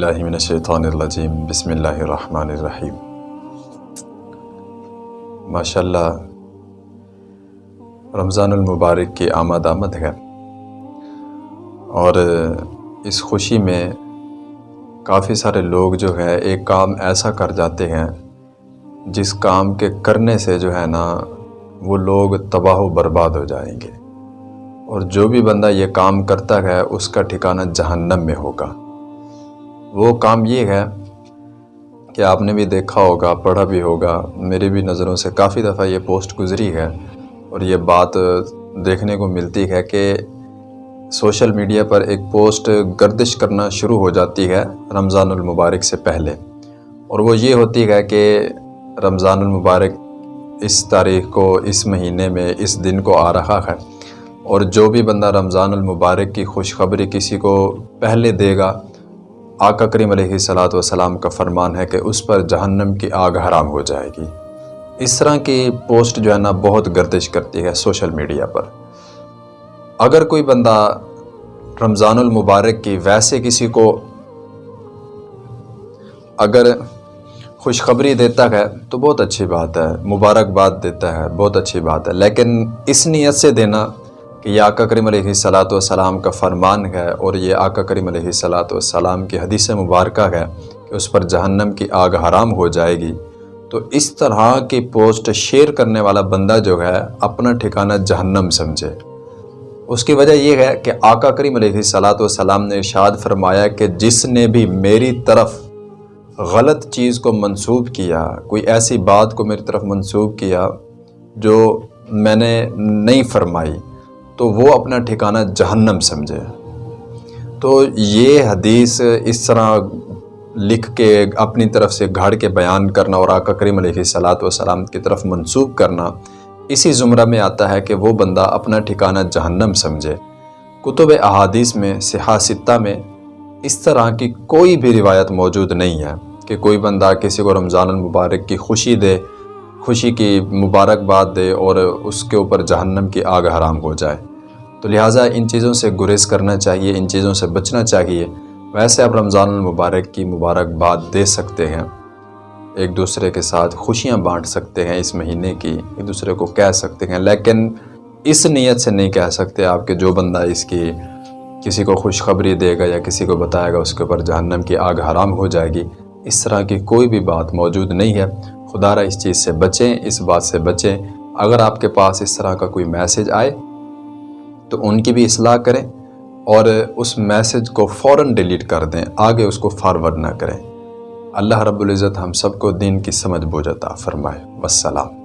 اللہ من الشیطان الرجیم بسم اللہ الرحمن الرحیم ماشاء اللہ رمضان المبارک کی آمد آمد ہے۔ اور اس خوشی میں کافی سارے لوگ جو ہے ایک کام ایسا کر جاتے ہیں، جس کام کے کرنے سے جو ہے نا، وہ لوگ تباہ و برباد ہو جائیں گے۔ اور جو بھی بندہ یہ کام کرتا ہے، اس کا ٹھکانہ جہنم میں ہوگا۔ وہ کام یہ ہے کہ آپ نے بھی دیکھا ہوگا، پڑھا بھی ہوگا، میری بھی نظروں سے کافی دفعہ یہ پوسٹ گزری ہے اور یہ بات دیکھنے کو ملتی ہے کہ سوشل میڈیا پر ایک پوسٹ گردش کرنا شروع ہو جاتی ہے رمضان المبارک سے پہلے۔ اور وہ یہ ہوتی ہے کہ رمضان المبارک اس تاریخ کو، اس مہینے میں، اس دن کو آ رہا ہے۔ اور جو بھی بندہ رمضان المبارک کی خوشخبری کسی کو پہلے دے گا آقا کریم علیہ صلاۃ وسلام کا فرمان ہے کہ اس پر جہنم کی آگ حرام ہو جائے گی۔ اس طرح کی پوسٹ جو ہے نا بہت گردش کرتی ہے سوشل میڈیا پر۔ اگر کوئی بندہ رمضان المبارک کی ویسے کسی کو اگر خوشخبری دیتا ہے تو بہت اچھی بات ہے، مبارکباد دیتا ہے، بہت اچھی بات ہے، لیکن اس نیت سے دینا کہ یہ آقا کریم علیہ صلاۃ والسلام کا فرمان ہے اور یہ آقا کریم علیہ صلاۃ والسلام کی حدیث مبارکہ ہے کہ اس پر جہنم کی آگ حرام ہو جائے گی۔ تو اس طرح کی پوسٹ شیئر کرنے والا بندہ جو ہے اپنا ٹھکانہ جہنم سمجھے۔ اس کی وجہ یہ ہے کہ آقا کریم علیہ صلاۃ والسلام نے ارشاد فرمایا کہ جس نے بھی میری طرف غلط چیز کو منسوب کیا، کوئی ایسی بات کو میری طرف منسوب کیا جو میں نے نہیں فرمائی تو وہ اپنا ٹھکانہ جہنم سمجھے۔ تو یہ حدیث اس طرح لکھ کے اپنی طرف سے گھاڑ کے بیان کرنا اور آقا کریم علیہ صلاۃ وسلام کی طرف منسوب کرنا، اسی زمرہ میں آتا ہے کہ وہ بندہ اپنا ٹھکانہ جہنم سمجھے۔ کتب احادیث میں سیاستہ میں اس طرح کی کوئی بھی روایت موجود نہیں ہے کہ کوئی بندہ کسی کو رمضان المبارک کی خوشی دے خوشی کی مبارکباد دے اور اس کے اوپر جہنم کی آگ حرام ہو جائے۔ تو لہٰذا ان چیزوں سے گریز کرنا چاہیے، ان چیزوں سے بچنا چاہیے۔ ویسے اب رمضان المبارک کی مبارکباد دے سکتے ہیں۔ ایک دوسرے کے ساتھ خوشیاں بانٹ سکتے ہیں اس مہینے کی، ایک دوسرے کو کہہ سکتے ہیں۔ لیکن اس نیت سے نہیں کہہ سکتے آپ کہ جو بندہ اس کی کسی کو خوشخبری دے گا یا کسی کو بتائے گا اس کے اوپر جہنم کی آگ حرام ہو جائے گی، اس طرح کی کوئی بھی بات موجود نہیں ہے۔ خدا را اس چیز سے بچیں، اس بات سے بچیں۔ اگر آپ کے پاس اس طرح کا کوئی میسج آئے، تو ان کی بھی اصلاح کریں اور اس میسج کو فوراً ڈیلیٹ کر دیں، آگے اس کو فارورڈ نہ کریں۔ اللہ رب العزت ہم سب کو دین کی سمجھ بوجھتا فرمائے۔ والسلام۔